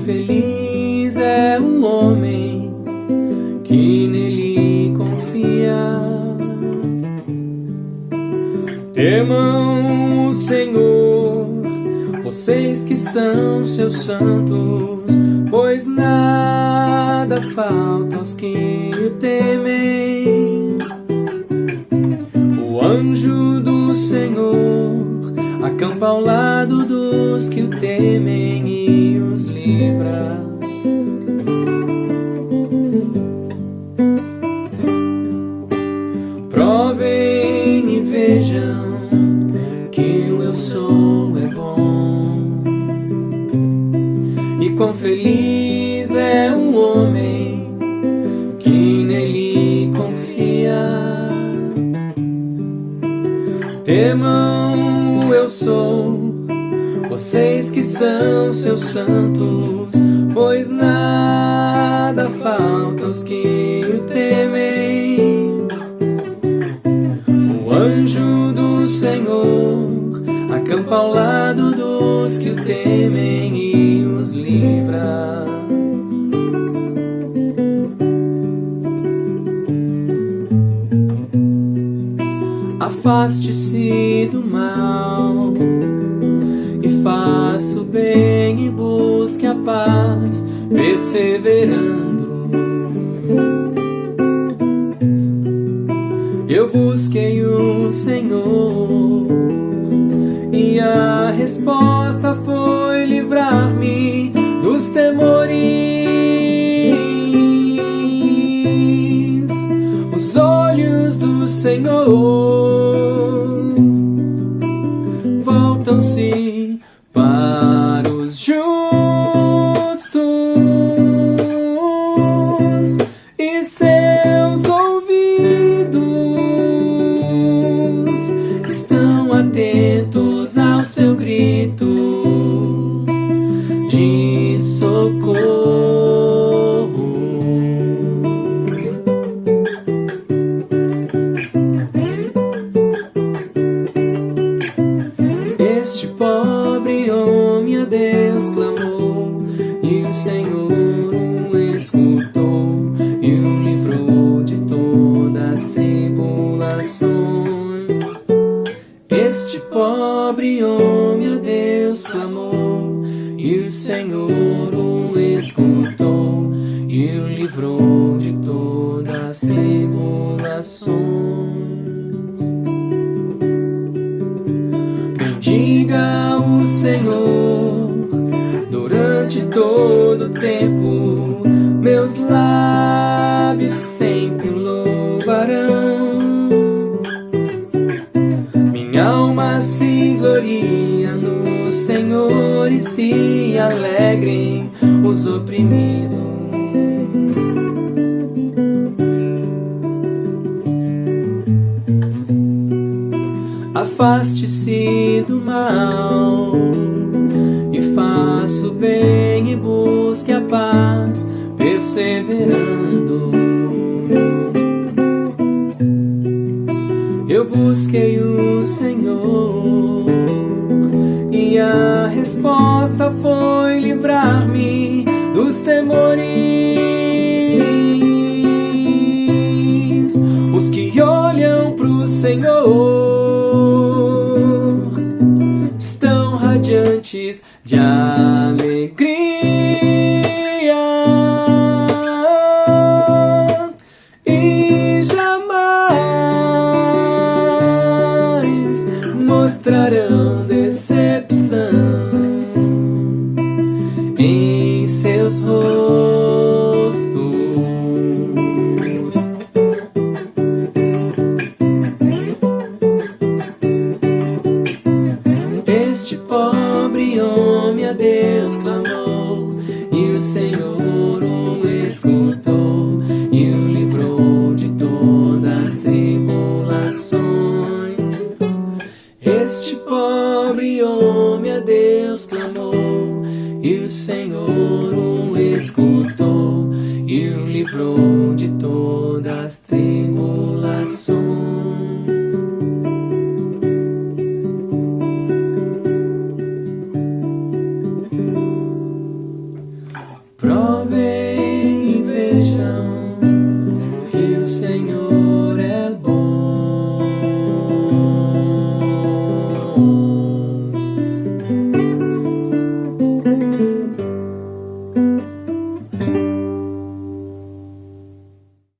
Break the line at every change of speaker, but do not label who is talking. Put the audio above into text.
feliz é o homem que nele confia. Temam o Senhor, vocês que são seus santos, pois nada falta aos que o temem. O anjo do Senhor acampa ao lado dos que o temem e os livra. Provem e vejam que o eu sou é bom. E quão feliz é o homem que nele confia. Temam o eu sou, vocês que são seus santos, pois nada falta aos que o temem. O anjo do Senhor acampa ao lado dos que o temem e os livra. Afaste-se do mal faça o bem e busque a paz, perseverando. Eu busquei o Senhor e a resposta foi livrar-me dos temores. 吧。Deus clamou e o Senhor o escutou e o livrou de todas as tribulações. Este pobre homem a Deus clamou e o Senhor o escutou e o livrou de todas as tribulações. Bendiga o Senhor tempo, meus lábios sempre louvarão. Minha alma se gloria no Senhor e se alegrem os oprimidos. Afaste-se do mal e faça o bem e busque a paz, perseverando. Eu busquei o Senhor e a resposta foi livrar-me dos temores. Os que olham pro Senhor radiantes de alegria e jamais mostrarão decepção em seus rostos. Este pobre homem a Deus clamou e o Senhor o escutou e o livrou de todas as tribulações. Este pobre homem a Deus clamou e o Senhor o escutou e o livrou de todas as tribulações.